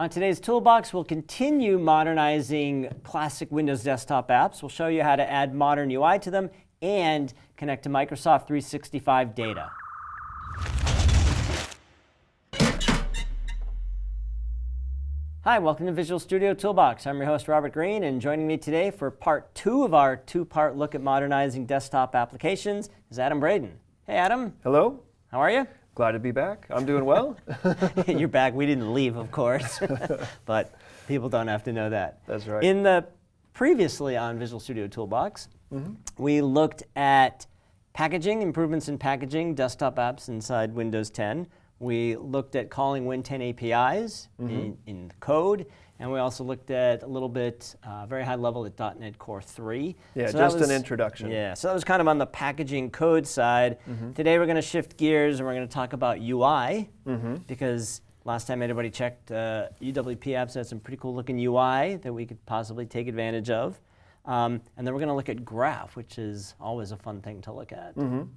On today's Toolbox, we'll continue modernizing classic Windows desktop apps. We'll show you how to add modern UI to them and connect to Microsoft 365 data. Hi, welcome to Visual Studio Toolbox. I'm your host, Robert Green, and joining me today for part two of our two-part look at modernizing desktop applications is Adam Braden. Hey, Adam. Hello. How are you? Glad to be back. I'm doing well. You're back. We didn't leave, of course, but people don't have to know that. That's right. In the previously on Visual Studio Toolbox, mm -hmm. we looked at packaging, improvements in packaging, desktop apps inside Windows 10. We looked at calling Win10 APIs mm -hmm. in, in code, and we also looked at a little bit, uh, very high level at .NET Core 3. Yeah, so just was, an introduction. Yeah, so that was kind of on the packaging code side. Mm -hmm. Today we're going to shift gears and we're going to talk about UI mm -hmm. because last time anybody checked, uh, UWP apps had some pretty cool looking UI that we could possibly take advantage of. Um, and then we're going to look at Graph, which is always a fun thing to look at. Mm -hmm.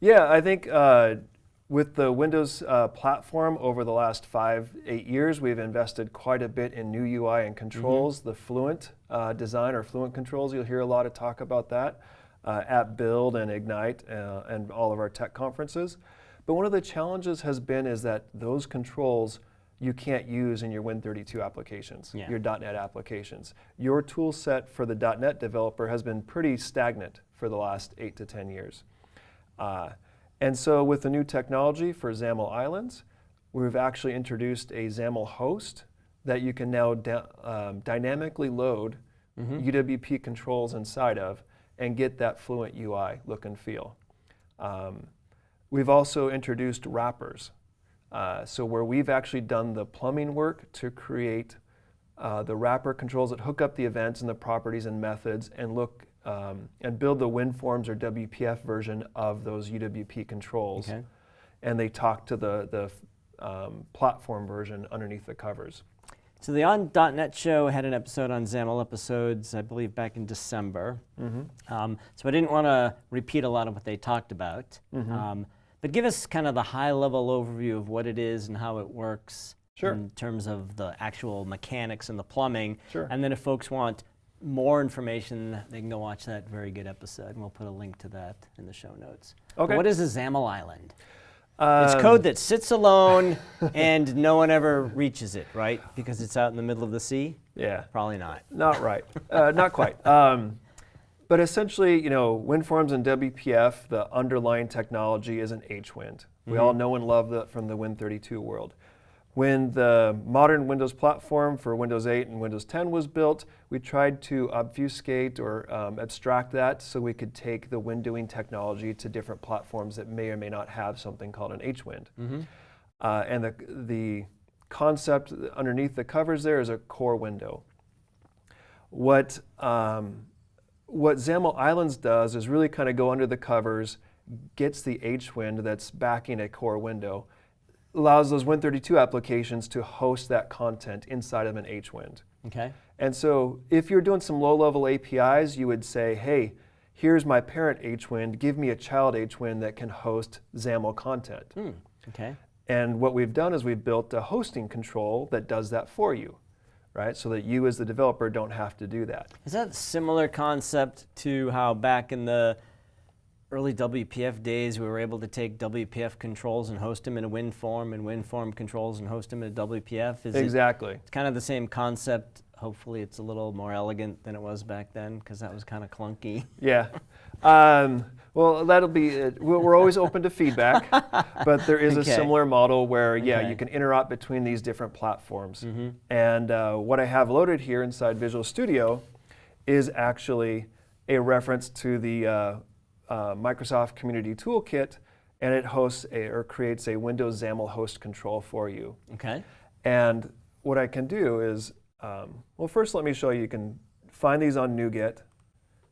Yeah, I think uh, with the Windows uh, platform over the last five, eight years, we've invested quite a bit in new UI and controls, mm -hmm. the Fluent uh, design or Fluent controls. You'll hear a lot of talk about that uh, at Build and Ignite uh, and all of our tech conferences. But one of the challenges has been is that those controls you can't use in your Win32 applications, yeah. your .NET applications. Your tool set for the .NET developer has been pretty stagnant for the last eight to 10 years. And so with the new technology for XAML Islands, we've actually introduced a XAML host that you can now um, dynamically load mm -hmm. UWP controls inside of and get that Fluent UI look and feel. Um, we've also introduced wrappers. Uh, so where we've actually done the plumbing work to create uh, the wrapper controls that hook up the events and the properties and methods and look um, and build the WinForms or WPF version of those UWP controls. Okay. And they talk to the, the um, platform version underneath the covers. So the On.NET show had an episode on XAML episodes, I believe back in December. Mm -hmm. um, so I didn't want to repeat a lot of what they talked about. Mm -hmm. but give us kind of the high level overview of what it is and how it works sure. in terms of the actual mechanics and the plumbing. Sure. And then if folks want more information, they can go watch that very good episode, and we'll put a link to that in the show notes. Okay. But what is a XAML island? Um, it's code that sits alone and no one ever reaches it, right? Because it's out in the middle of the sea? Yeah. Probably not. Not right. uh, not quite. Um, but essentially, you know, WinForms and WPF, the underlying technology is an HWND. We mm -hmm. all know and love that from the Win32 world. When the modern Windows platform for Windows 8 and Windows 10 was built, we tried to obfuscate or um, abstract that so we could take the windowing technology to different platforms that may or may not have something called an HWND. Mm -hmm. uh, and the, the concept underneath the covers there is a core window. What, um, what XAML Islands does is really kind of go under the covers, gets the HWND that's backing a core window, allows those Win32 applications to host that content inside of an HWND. Okay. And so if you're doing some low-level APIs, you would say, hey, here's my parent HWND, give me a child HWND that can host XAML content. Mm, okay. And what we've done is we've built a hosting control that does that for you, right? So that you as the developer don't have to do that. Is that a similar concept to how back in the early WPF days, we were able to take WPF controls and host them in a WinForm and WinForm controls and host them in a WPF. Is exactly. It, it's kind of the same concept. Hopefully it's a little more elegant than it was back then because that was kind of clunky. Yeah. Um, well, that'll be, uh, we're always open to feedback, but there is okay. a similar model where, yeah, okay. you can interop between these different platforms. Mm -hmm. And uh, what I have loaded here inside Visual Studio is actually a reference to the uh, uh, Microsoft Community Toolkit, and it hosts a, or creates a Windows XAML host control for you. Okay. And what I can do is, um, well, first let me show you. You can find these on NuGet.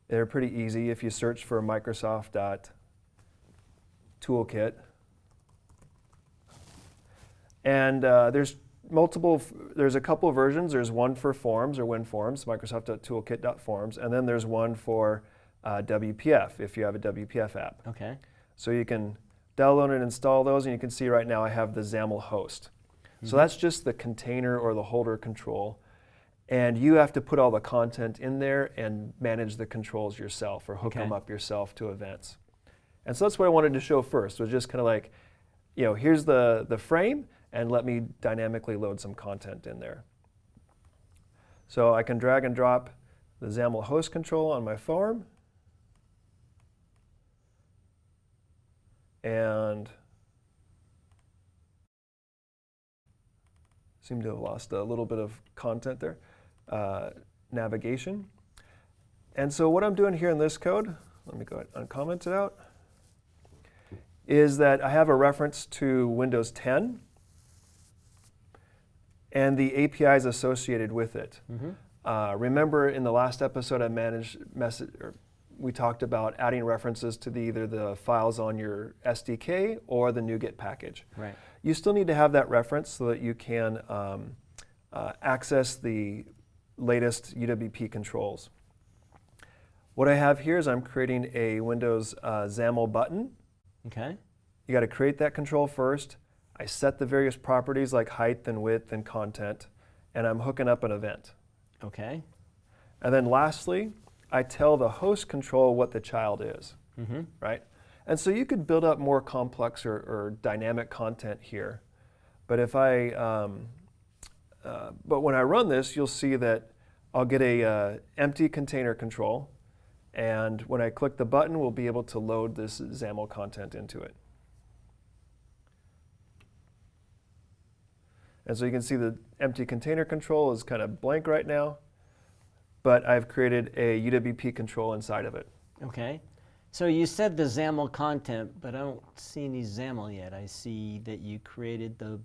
They're pretty easy if you search for Microsoft.toolkit. And uh, there's multiple, there's a couple versions. There's one for forms or WinForms, Microsoft.toolkit.forms, and then there's one for uh, WPF if you have a WPF app. Okay. So you can download and install those, and you can see right now I have the XAML host. So that's just the container or the holder control. And you have to put all the content in there and manage the controls yourself or hook Okay. them up yourself to events. And so that's what I wanted to show first, was just kind of like, you know, here's the, the frame, and let me dynamically load some content in there. So I can drag and drop the XAML host control on my form. And seem to have lost a little bit of content there. Uh, navigation. And so what I'm doing here in this code, let me go ahead and uncomment it out, is that I have a reference to Windows 10 and the APIs associated with it. Uh, remember in the last episode I managed message, or we talked about adding references to the, either the files on your SDK or the NuGet package. Right. You still need to have that reference so that you can um, uh, access the latest UWP controls. What I have here is I'm creating a Windows uh, XAML button. Okay. You got to create that control first. I set the various properties like height and width and content, and I'm hooking up an event. Okay. And then lastly, I tell the host control what the child is, Mm-hmm. right? And so you could build up more complex or, or dynamic content here. But if I, um, uh, but when I run this, you'll see that I'll get a uh, empty container control, and when I click the button, we'll be able to load this XAML content into it. And so you can see the empty container control is kind of blank right now, but I've created a UWP control inside of it. Okay. So you said the XAML content, but I don't see any XAML yet. I see that you created the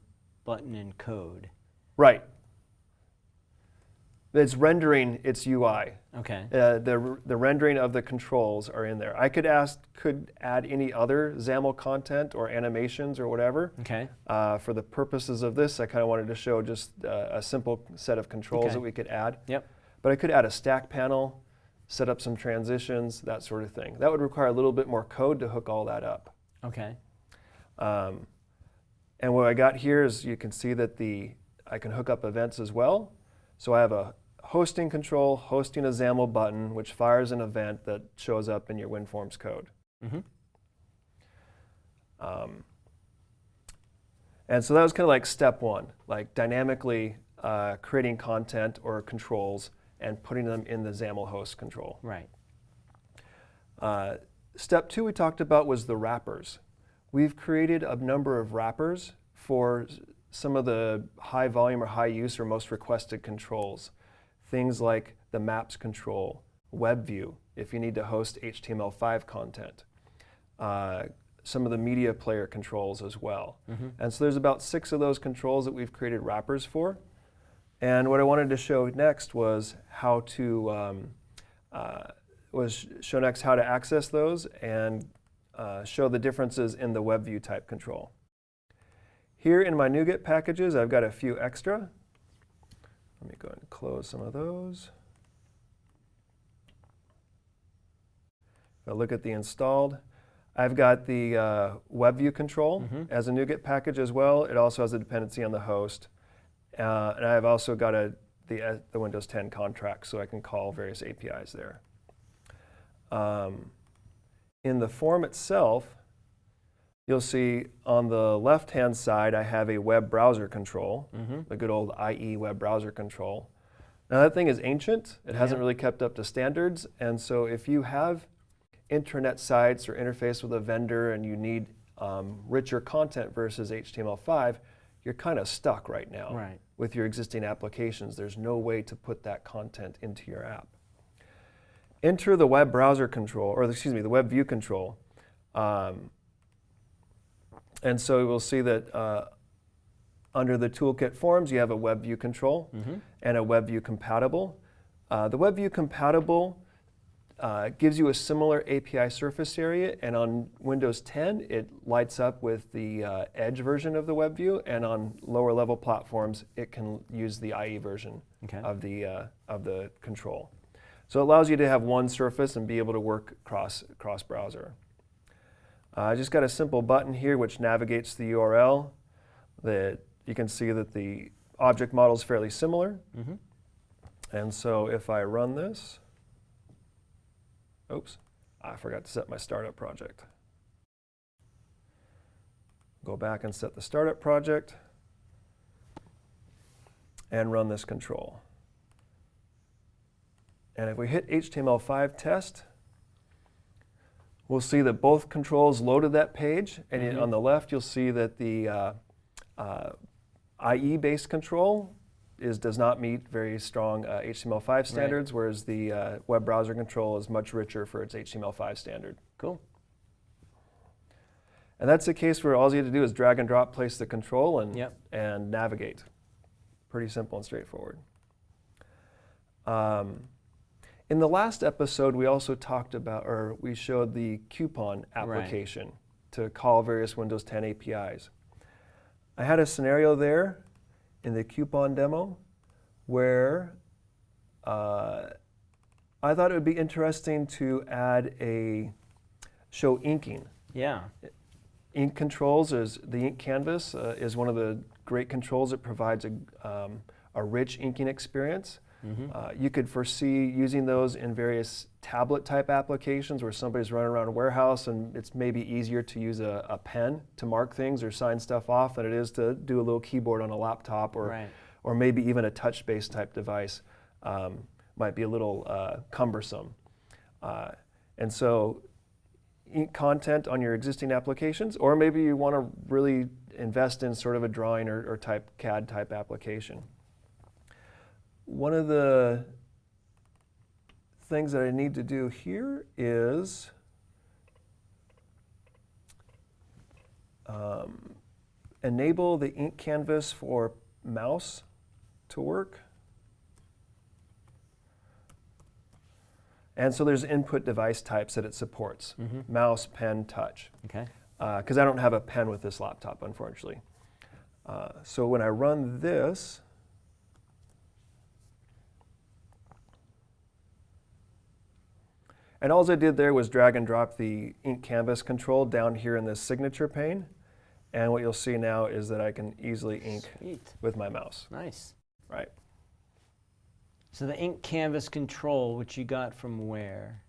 button and code. Right. It's rendering its UI. Okay. Uh, the, the rendering of the controls are in there. I could ask, could add any other XAML content or animations or whatever. Okay. Uh, for the purposes of this, I kind of wanted to show just uh, a simple set of controls Okay. that we could add. Yep. But I could add a stack panel, set up some transitions, that sort of thing. That would require a little bit more code to hook all that up. Okay. Um, and what I got here is you can see that the I can hook up events as well. So I have a hosting control, hosting a XAML button, which fires an event that shows up in your WinForms code. Mm-hmm. Um, and so that was kind of like step one, like dynamically uh, creating content or controls and putting them in the XAML host control. Right. Uh, step two we talked about was the wrappers. We've created a number of wrappers for some of the high volume or high use or most requested controls. Things like the maps control, WebView, if you need to host HTML5 content, uh, some of the media player controls as well. And so there's about six of those controls that we've created wrappers for. And what I wanted to show next was how to um, uh, was show next how to access those and uh, show the differences in the WebView type control. Here in my NuGet packages, I've got a few extra. Let me go ahead and close some of those. If I look at the installed, I've got the uh, WebView control Mhm. as a NuGet package as well. It also has a dependency on the host. Uh, and I've also got a, the, uh, the Windows 10 contract, so I can call various APIs there. Um, in the form itself, you'll see on the left-hand side, I have a web browser control, Mm-hmm. the good old IE web browser control. Now that thing is ancient. It hasn't really kept up to standards. And so if you have intranet sites or interface with a vendor and you need um, richer content versus HTML5, you're kind of stuck right now Right. with your existing applications. There's no way to put that content into your app. Enter the web browser control, or excuse me, the web view control. Um, and so we'll see that uh, under the toolkit forms, you have a web view control Mm-hmm. and a web view compatible. Uh, the web view compatible uh, gives you a similar API surface area, and on Windows 10, it lights up with the uh, Edge version of the WebView, and on lower level platforms, it can use the IE version Okay. of the uh, of the control. So it allows you to have one surface and be able to work cross cross browser. Uh, I just got a simple button here which navigates the URL that you can see that the object model is fairly similar. Mm-hmm. And so if I run this, oops, I forgot to set my startup project. Go back and set the startup project and run this control. And if we hit HTML5 test, we'll see that both controls loaded that page. And Mhm. on the left, you'll see that the uh, uh, IE-based control is, does not meet very strong uh, HTML5 standards, whereas the uh, web browser control is much richer for its HTML5 standard. Cool. And that's a case where all you have to do is drag and drop, place the control, and, Yep. and navigate. Pretty simple and straightforward. Um, in the last episode, we also talked about, or we showed the coupon application to call various Windows 10 APIs. I had a scenario there in the coupon demo where uh, I thought it would be interesting to add a show inking. Yeah. Ink controls is the ink canvas uh, is one of the great controls. It provides a, um, a rich inking experience. Mm-hmm. Uh, you could foresee using those in various tablet type applications where somebody's running around a warehouse and it's maybe easier to use a, a pen to mark things or sign stuff off than it is to do a little keyboard on a laptop or, Right. or maybe even a touch based type device um, might be a little uh, cumbersome. Uh, and so ink content on your existing applications, or maybe you want to really invest in sort of a drawing or, or type CAD type application. One of the things that I need to do here is um, enable the ink canvas for mouse to work. And so there's input device types that it supports, Mhm. mouse, pen, touch Okay. because I don't have a pen with this laptop, unfortunately. Uh, so when I run this, and all I did there was drag and drop the ink canvas control down here in this signature pane. And what you'll see now is that I can easily ink Sweet. with my mouse, Nice. right? So the ink canvas control, which you got from where?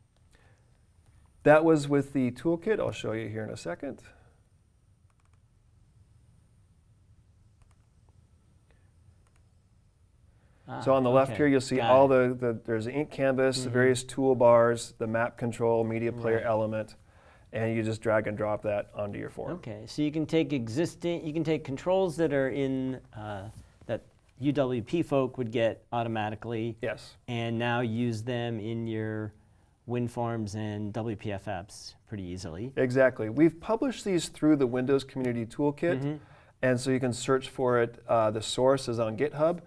That was with the toolkit. I'll show you here in a second. So Ah, on the left okay. here, you'll see Got all it. the, the, there's the ink canvas, the Mhm. various toolbars, the map control, media player Right. element, and you just drag and drop that onto your form. Okay, so you can take existing, you can take controls that are in, uh, that UWP folk would get automatically, Yes, and now use them in your WinForms and WPF apps pretty easily. exactly. We've published these through the Windows Community Toolkit, Mhm. and so you can search for it. Uh, the source is on GitHub.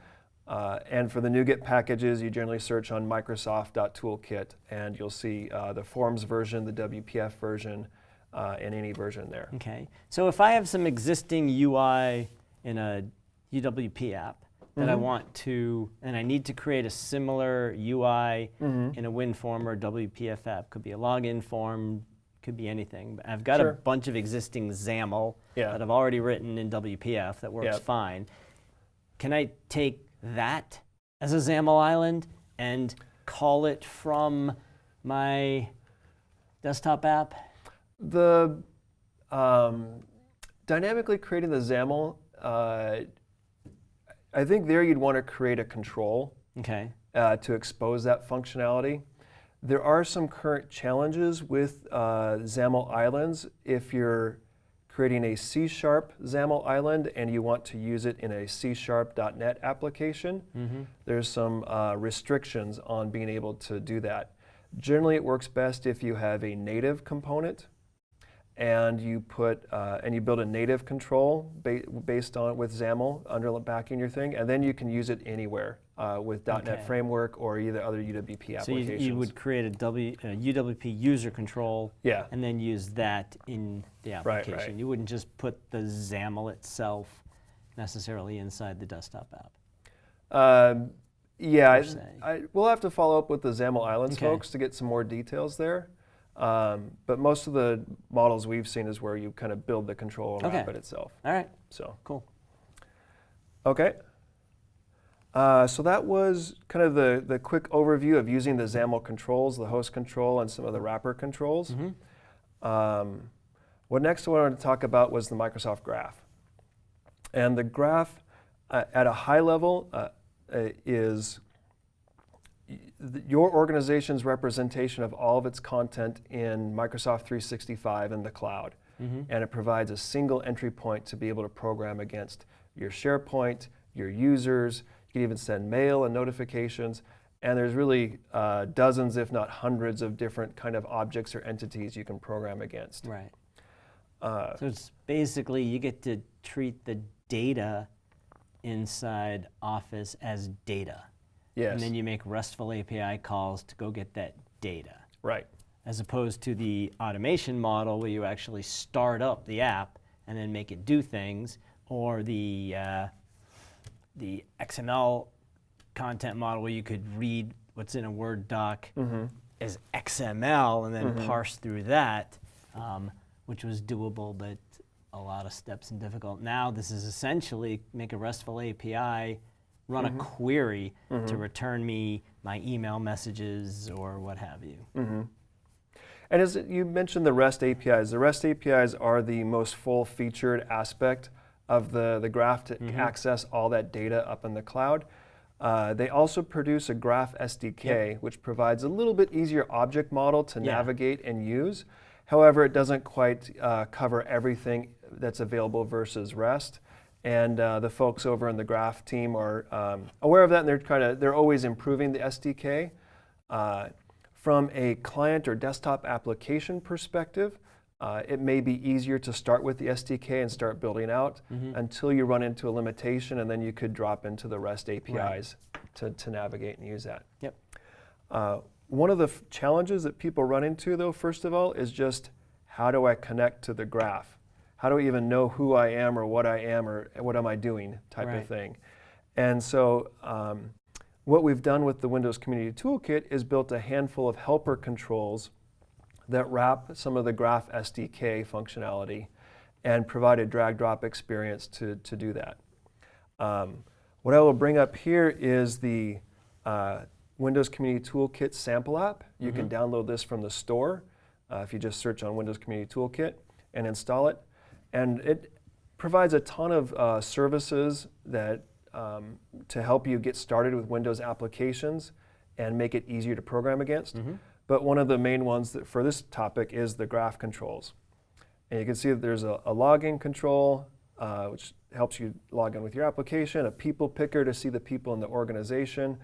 Uh, and for the NuGet packages, you generally search on Microsoft.toolkit, and you'll see uh, the Forms version, the WPF version, uh, and any version there. Okay, so if I have some existing UI in a UWP app that I Mhm. want to, and I need to create a similar UI Mhm. in a WinForm or WPF app, could be a login form, could be anything. But I've got Sure. a bunch of existing XAML Yeah. that I've already written in WPF that works Yep. fine. Can I take that as a XAML island and call it from my desktop app? The um, dynamically creating the XAML, uh, I think there you'd want to create a control Okay. uh, to expose that functionality. There are some current challenges with uh, XAML islands. If you're creating a C Sharp XAML island and you want to use it in a C Sharp.NET application, Mm-hmm. there's some uh, restrictions on being able to do that. Generally, it works best if you have a native component and you put uh, and you build a native control ba- based on with XAML under the backing your thing, and then you can use it anywhere uh, with .NET Okay. Framework or either other UWP applications. So you, you would create a w, uh, UWP user control yeah, and then use that in the Right, right. application. You wouldn't just put the XAML itself necessarily inside the desktop app. um, yeah. I, I, we'll have to follow up with the XAML Islands Okay. folks to get some more details there. Um, but most of the models we've seen is where you kind of build the control and Okay. it itself. All right, So. cool. Okay. Uh, so that was kind of the, the quick overview of using the XAML controls, the host control, and some of the wrapper controls. Um, what next I wanted to talk about was the Microsoft Graph. And the graph, uh, at a high level, uh, uh, is your organization's representation of all of its content in Microsoft 365 in the cloud. And it provides a single entry point to be able to program against your SharePoint, your users. You can even send mail and notifications. And there's really uh, dozens, if not hundreds, of different kind of objects or entities you can program against. Right. Uh, So it's basically you get to treat the data inside Office as data. yes, And then you make RESTful API calls to go get that data. right. As opposed to the automation model where you actually start up the app and then make it do things, or the, uh, the XML content model where you could read what's in a Word doc mm-hmm. as XML and then mm-hmm. parse through that, um, which was doable, but a lot of steps and difficult. Now this is essentially make a RESTful API, run a mm-hmm. query to return me my email messages or what have you. And as you mentioned the REST APIs, the REST APIs are the most full-featured aspect of the, the graph to access all that data up in the cloud. Uh, they also produce a Graph SDK, which provides a little bit easier object model to Yeah. navigate and use. However, it doesn't quite uh, cover everything that's available versus REST. And uh, the folks over in the Graph team are um, aware of that, and they're kind of they're always improving the SDK. Uh, from a client or desktop application perspective, uh, it may be easier to start with the SDK and start building out until you run into a limitation, and then you could drop into the REST APIs to, to navigate and use that. Yep. Uh, one of the challenges that people run into, though, first of all, is just how do I connect to the graph? How do I even know who I am or what I am or what am I doing type Right. of thing? And so, um, what we've done with the Windows Community Toolkit is built a handful of helper controls that wrap some of the Graph SDK functionality and provide a drag drop experience to, to do that. Um, what I will bring up here is the uh, Windows Community Toolkit sample app. You can download this from the store uh, if you just search on Windows Community Toolkit and install it. And it provides a ton of uh, services that um, to help you get started with Windows applications and make it easier to program against. But one of the main ones for this topic is the graph controls. And you can see that there's a, a login control, uh, which helps you log in with your application, a people picker to see the people in the organization,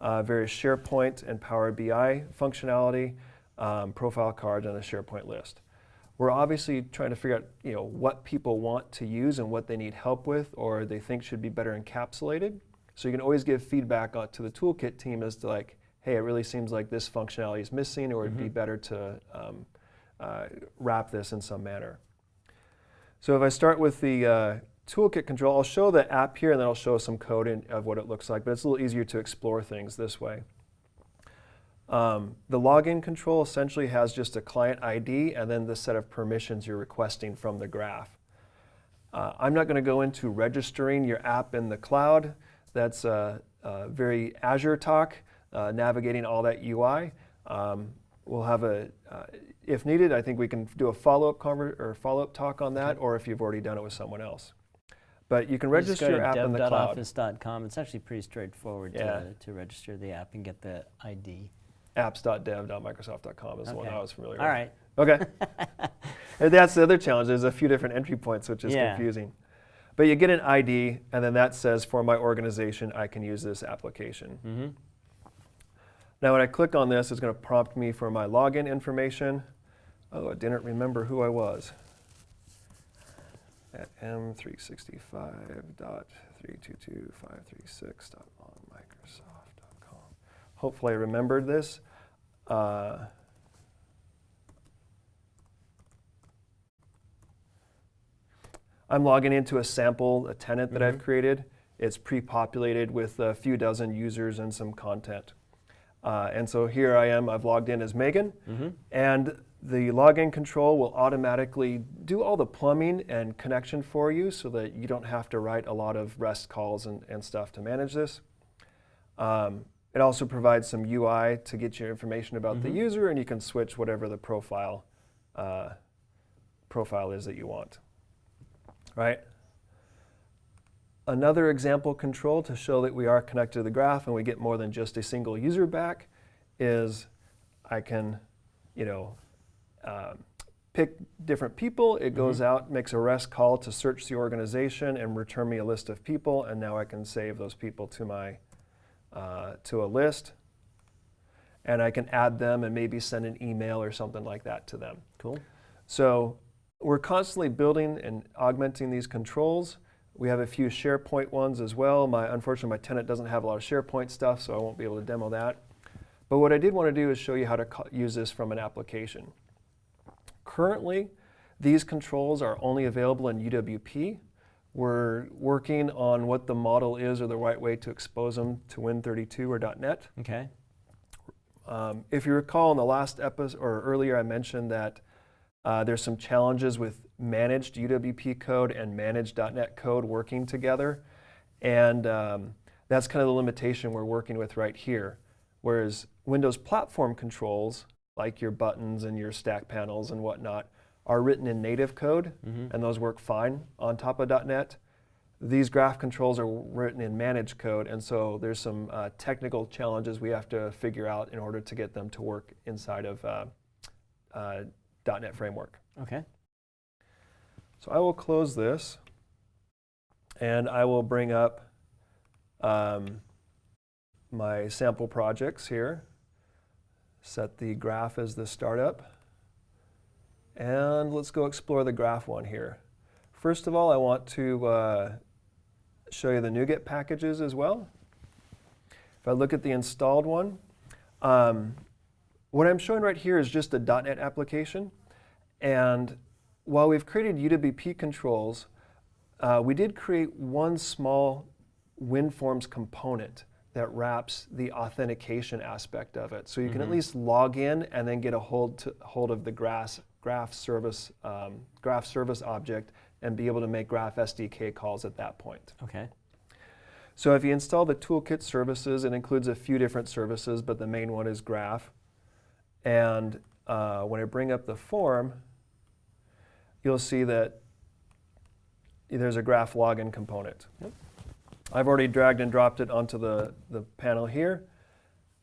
uh, various SharePoint and Power BI functionality, um, profile cards, and a SharePoint list. We're obviously trying to figure out, you know, what people want to use and what they need help with, or they think should be better encapsulated. So you can always give feedback to the toolkit team as to like, hey, it really seems like this functionality is missing, or it'd be better to um, uh, wrap this in some manner. So if I start with the uh, toolkit control, I'll show the app here and then I'll show some code in, of what it looks like, but it's a little easier to explore things this way. Um, the login control essentially has just a client ID and then the set of permissions you're requesting from the graph. Uh, I'm not going to go into registering your app in the cloud. That's uh, uh, very Azure talk, uh, navigating all that UI. Um, we'll have a, uh, if needed, I think we can do a follow-up conver- or follow-up talk on that, or if you've already done it with someone else. But you can You register your app in the cloud. dev.office.com. It's actually pretty straightforward Yeah. to, to register the app and get the ID. apps.dev.microsoft.com is the one I was familiar All with. right. Okay. and that's the other challenge. There's a few different entry points, which is Yeah. confusing. But you get an ID, and then that says, for my organization, I can use this application. Mm-hmm. Now, when I click on this, it's going to prompt me for my login information. Oh, I didn't remember who I was. At m365.322.536.onmicrosoft.com. Hopefully, I remembered this. Uh, I'm logging into a sample, a tenant that I've created. It's pre-populated with a few dozen users and some content. Uh, and so here I am, I've logged in as Megan. And the login control will automatically do all the plumbing and connection for you so that you don't have to write a lot of REST calls and, and stuff to manage this. Um, it also provides some UI to get your information about the user, and you can switch whatever the profile uh, profile is that you want. Right? Another example control to show that we are connected to the graph and we get more than just a single user back is I can, you know, um, pick different people. It goes out, makes a REST call to search the organization and return me a list of people, and now I can save those people to my uh, to a list, and I can add them and maybe send an email or something like that to them. Cool. So we're constantly building and augmenting these controls. We have a few SharePoint ones as well. My, unfortunately, my tenant doesn't have a lot of SharePoint stuff, so I won't be able to demo that. But what I did want to do is show you how to use this from an application. Currently, these controls are only available in UWP. We're working on what the model is or the right way to expose them to Win32 or .NET. Okay. Um, if you recall in the last episode or earlier, I mentioned that uh, there's some challenges with managed UWP code and managed .NET code working together, and um, that's kind of the limitation we're working with right here. Whereas Windows platform controls, like your buttons and your stack panels and whatnot, are written in native code, and those work fine on top of .NET. These graph controls are written in managed code, and so there's some uh, technical challenges we have to figure out in order to get them to work inside of uh, uh, .NET Framework. Okay. So I will close this, and I will bring up um, my sample projects here. Set the graph as the startup. And let's go explore the graph one here. First of all, I want to uh, show you the NuGet packages as well. If I look at the installed one, um, what I'm showing right here is just a .NET application. And while we've created UWP controls, uh, we did create one small WinForms component that wraps the authentication aspect of it. So you can at least log in and then get a hold, to, hold of the graph, graph, service, um, graph service object and be able to make graph SDK calls at that point. Okay. So if you install the toolkit services, it includes a few different services, but the main one is graph. And uh, when I bring up the form, you'll see that there's a graph login component. I've already dragged and dropped it onto the, the panel here.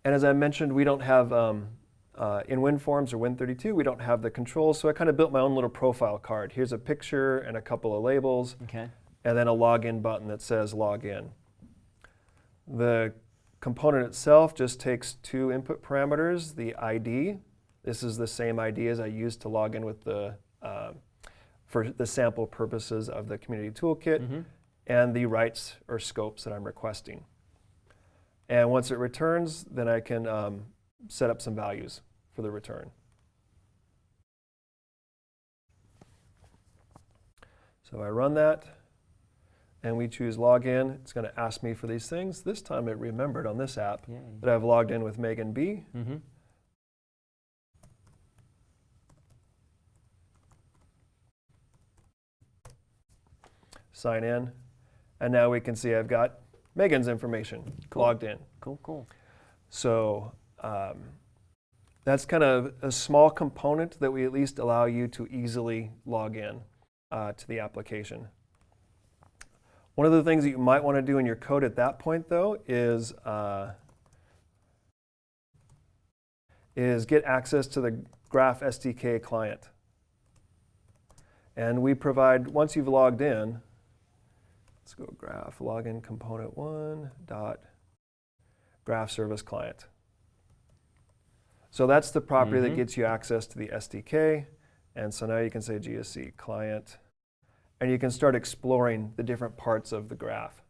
And as I mentioned, we don't have, um, uh, in WinForms or Win32, we don't have the controls, so I kind of built my own little profile card. Here's a picture and a couple of labels Okay. and then a login button that says login. The component itself just takes two input parameters, the ID. This is the same ID as I used to log in with the, uh, for the sample purposes of the community toolkit, and the rights or scopes that I'm requesting. And once it returns, then I can um, set up some values for the return. So I run that and we choose login. It's going to ask me for these things. This time it remembered on this app Yay. that I've logged in with Megan B. Mm-hmm. Sign in. And now we can see I've got Megan's information Cool. logged in. Cool. Cool. So um, that's kind of a small component that we at least allow you to easily log in uh, to the application. One of the things that you might want to do in your code at that point, though, is uh, is get access to the Graph SDK client. And we provide once you've logged in. Let's go Graph login component one dot graph service client. So that's the property that Mhm. gets you access to the SDK. And so now you can say GSC client, and you can start exploring the different parts of the graph.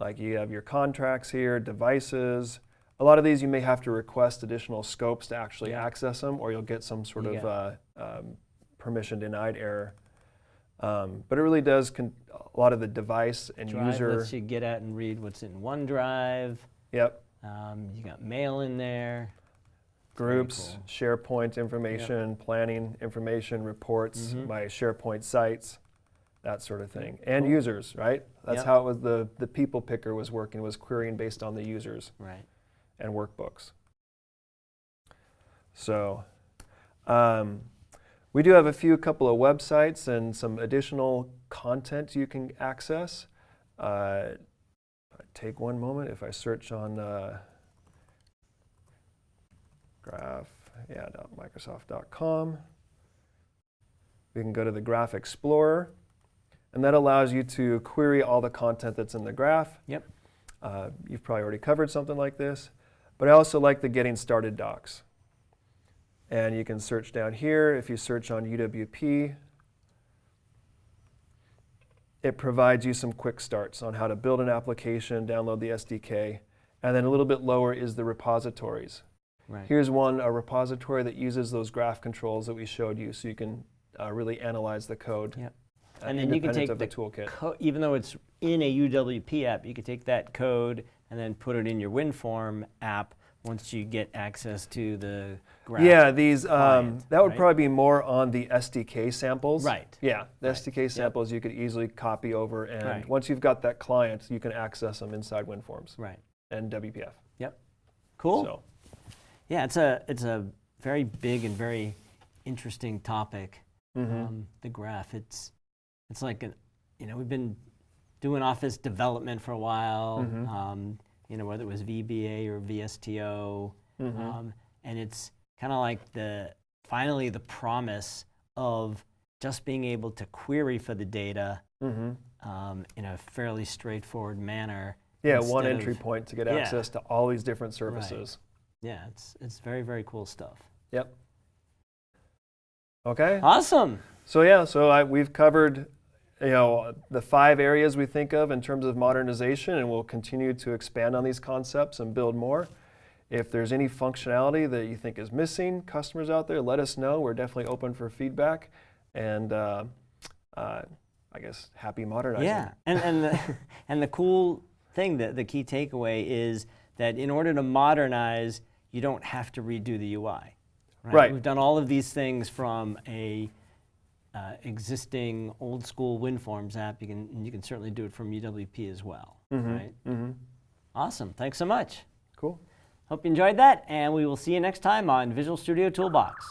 Like you have your contracts here, devices. A lot of these you may have to request additional scopes to actually Yeah. access them, or you'll get some sort You of uh, um, permission denied error. Um, but it really does con- a lot of the device and Drive user. lets you get at and read what's in OneDrive. Yep. Um, you got mail in there. groups, cool. SharePoint information, planning information, reports, my SharePoint sites, that sort of thing, and users. Right. That's Yep. how it was. The the people picker was working was querying based on the users Right. and workbooks. So, um, we do have a few couple of websites and some additional content you can access. Uh, take one moment if I search on uh, graph, yeah, Microsoft.com. We can go to the Graph Explorer, and that allows you to query all the content that's in the graph. Yep. Uh, you've probably already covered something like this, but I also like the Getting Started docs. And you can search down here. If you search on UWP, it provides you some quick starts on how to build an application, download the SDK, and then a little bit lower is the repositories. Right. Here's one, a repository that uses those graph controls that we showed you so you can uh, really analyze the code. Yep. Uh, And then you can take the, the toolkit. Even though it's in a UWP app, you can take that code and then put it in your WinForm app once you get access to the graph. Yeah, these um, that would right? probably be more on the SDK samples. Right. Yeah, the Right. SDK samples you could easily copy over, and Right. once you've got that client, you can access them inside WinForms Right. and WPF. Yep. Cool. So, Yeah, it's a it's a very big and very interesting topic. mhm. Um, the graph. It's it's like an, you know we've been doing office development for a while. Mhm. Um, you know whether it was VBA or VSTO, Mhm. um, and it's kind of like the finally the promise of just being able to query for the data Mhm. um, in a fairly straightforward manner. yeah, one entry of- point to get Yeah. access to all these different services. Yeah, it's it's very very cool stuff. Yep. Okay. Awesome. So yeah, so I, we've covered, you know, the five areas we think of in terms of modernization, and we'll continue to expand on these concepts and build more. If there's any functionality that you think is missing, customers out there, let us know. We're definitely open for feedback, and uh, uh, I guess happy modernizing. Yeah, and and the, and the cool thing, the, the key takeaway is that in order to modernize, you don't have to redo the UI. Right. We've done all of these things from a uh, existing old school WinForms app. You can and you can certainly do it from UWP as well. Right. Mm-hmm. Awesome. Thanks so much. Cool. Hope you enjoyed that, and we will see you next time on Visual Studio Toolbox.